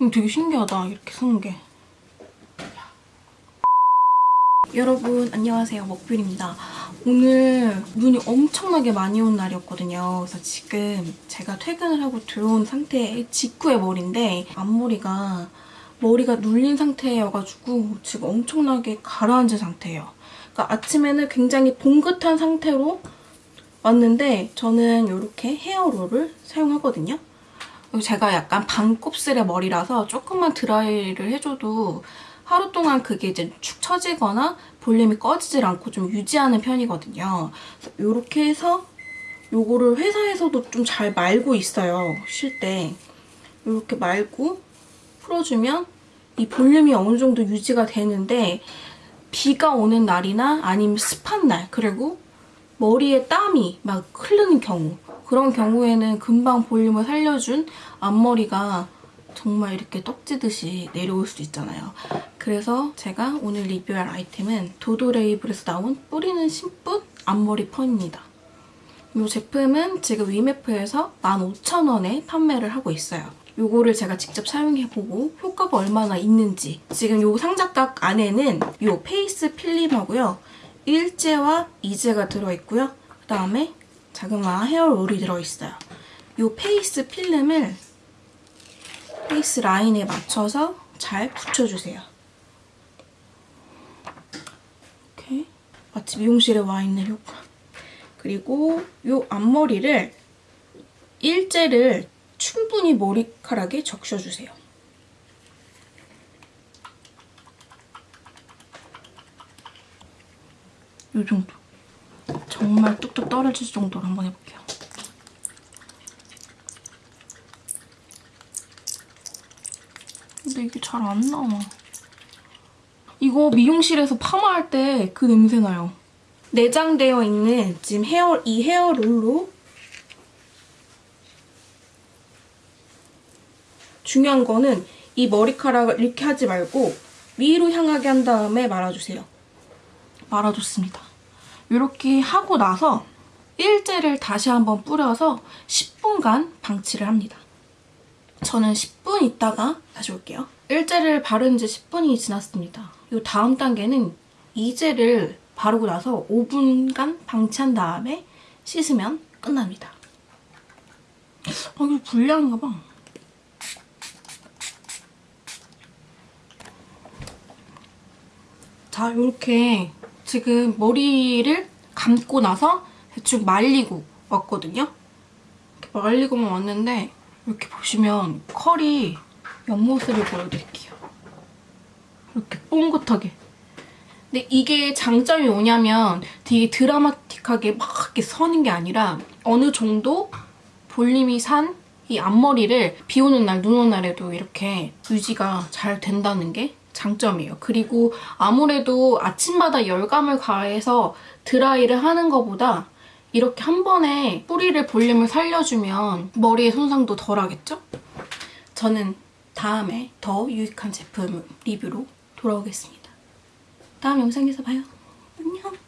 음, 되게 신기하다 이렇게 쓰는 게. 여러분 안녕하세요 먹뷰입니다. 오늘 눈이 엄청나게 많이 온 날이었거든요. 그래서 지금 제가 퇴근을 하고 들어온 상태의 직후의 머리인데 앞머리가 머리가 눌린 상태여가지고 지금 엄청나게 가라앉은 상태예요. 그러니까 아침에는 굉장히 봉긋한 상태로 왔는데 저는 이렇게 헤어롤을 사용하거든요. 제가 약간 반곱슬의 머리라서 조금만 드라이를 해줘도 하루 동안 그게 이제 축 처지거나 볼륨이 꺼지질 않고 좀 유지하는 편이거든요. 이렇게 해서 요거를 회사에서도 좀 잘 말고 있어요. 쉴 때. 이렇게 말고 풀어주면 이 볼륨이 어느 정도 유지가 되는데 비가 오는 날이나 아니면 습한 날 그리고 머리에 땀이 막 흐르는 경우 그런 경우에는 금방 볼륨을 살려준 앞머리가 정말 이렇게 떡지듯이 내려올 수 있잖아요. 그래서 제가 오늘 리뷰할 아이템은 도도라벨에서 나온 뿌리는 심쿵 앞머리 펌입니다. 이 제품은 지금 위메프에서 15,000원에 판매를 하고 있어요. 요거를 제가 직접 사용해보고 효과가 얼마나 있는지 지금 요 상자각 안에는 요 페이스 필름하고요. 일제와 이제가 들어있고요. 그 다음에 자그마한 헤어롤이 들어있어요. 요 페이스 필름을 페이스 라인에 맞춰서 잘 붙여주세요. 이렇게 마치 미용실에 와 있는 효과. 그리고 요 앞머리를 일제를 충분히 머리카락에 적셔주세요. 요 정도. 정말 뚝뚝 떨어질 정도로 한번 해볼게요. 근데 이게 잘 안 나와. 이거 미용실에서 파마할 때 그 냄새 나요. 내장되어 있는 지금 헤어 이 헤어롤로 중요한 거는 이 머리카락을 이렇게 하지 말고 위로 향하게 한 다음에 말아주세요. 말아줬습니다. 이렇게 하고 나서 일제를 다시 한번 뿌려서 10분간 방치를 합니다. 저는 10분 있다가 다시 올게요. 일제를 바른 지 10분이 지났습니다. 이 다음 단계는 이제를 바르고 나서 5분간 방치한 다음에 씻으면 끝납니다. 아, 이거 불량인가 봐. 자, 이렇게 지금 머리를 감고 나서 대충 말리고 왔거든요. 이렇게 말리고만 왔는데 이렇게 보시면 컬이 옆모습을 보여드릴게요. 이렇게 뽕긋하게. 근데 이게 장점이 뭐냐면 되게 드라마틱하게 막 이렇게 서는 게 아니라 어느 정도 볼륨이 산 이 앞머리를 비 오는 날, 눈 오는 날에도 이렇게 유지가 잘 된다는 게 장점이에요. 그리고 아무래도 아침마다 열감을 가해서 드라이를 하는 것보다 이렇게 한 번에 뿌리를 볼륨을 살려주면 머리의 손상도 덜 하겠죠? 저는 다음에 더 유익한 제품 리뷰로 돌아오겠습니다. 다음 영상에서 봐요. 안녕!